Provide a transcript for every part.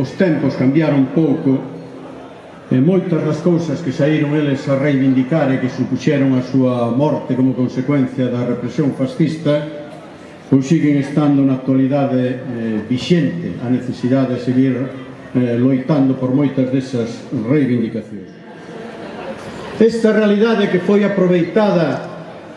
os tempos cambiaron pouco e moitas das cousas que saíron eles a reivindicar e que supuxeron a súa morte como consecuencia da represión fascista pois siguen estando na actualidade eh, vixente a necesidade de seguir eh, loitando por moitas desas reivindicacións. Esta realidade que foi aproveitada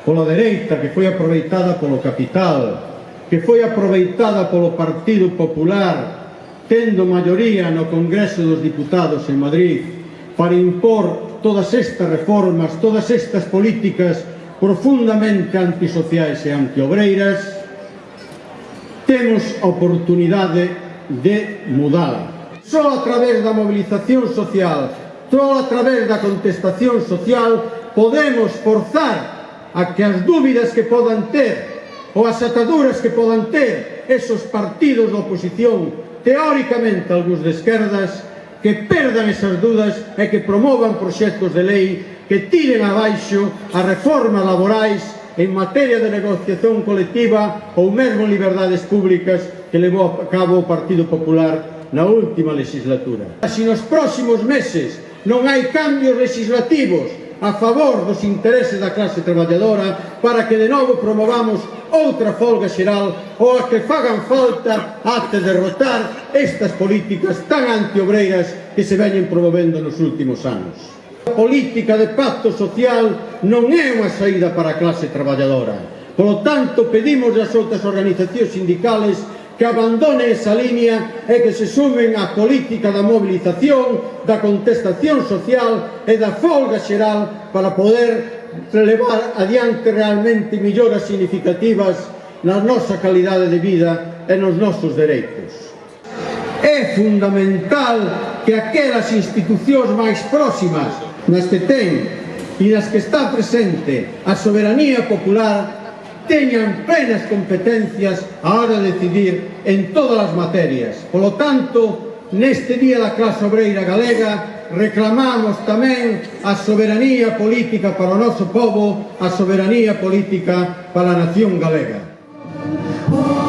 pola dereita, que foi aproveitada polo capital, que foi aproveitada polo Partido Popular, tendo maioría no Congreso dos Diputados en Madrid para impor todas estas reformas, todas estas políticas profundamente antisociais e antiobreiras, temos a oportunidade de mudar. Só a través da movilización social, só a través da contestación social, podemos forzar a que as dúbidas que podan ter ou as ataduras que podan ter esos partidos da oposición, teóricamente algúns de esquerdas, que perdan esas dudas e que promovan proxectos de lei que tiren abaixo as reformas laborais en materia de negociación colectiva ou mesmo liberdades públicas que levou a cabo o Partido Popular na última legislatura. Se nos próximos meses non hai cambios legislativos a favor dos intereses da clase traballadora para que de novo promovamos outra folga xeral ou a que fagan falta até derrotar estas políticas tan antiobreiras que se veñen promovendo nos últimos anos. A política de pacto social non é unha saída para a clase traballadora. Polo tanto, pedimos ás outras organizacións sindicales que abandone esa línea e que se sumen á política da mobilización, da contestación social e da folga xeral para poder para levar adiante realmente melloras significativas na nosa calidade de vida e nos nosos dereitos. É fundamental que aquelas institucións máis próximas nas que ten e nas que está presente a soberanía popular teñan plenas competencias a hora de decidir en todas as materias. Polo tanto, neste Día da Clase Obreira Galega, reclamamos tamén a soberanía política para o noso povo, a soberanía política para a nación galega. Oh.